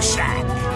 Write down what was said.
Shack.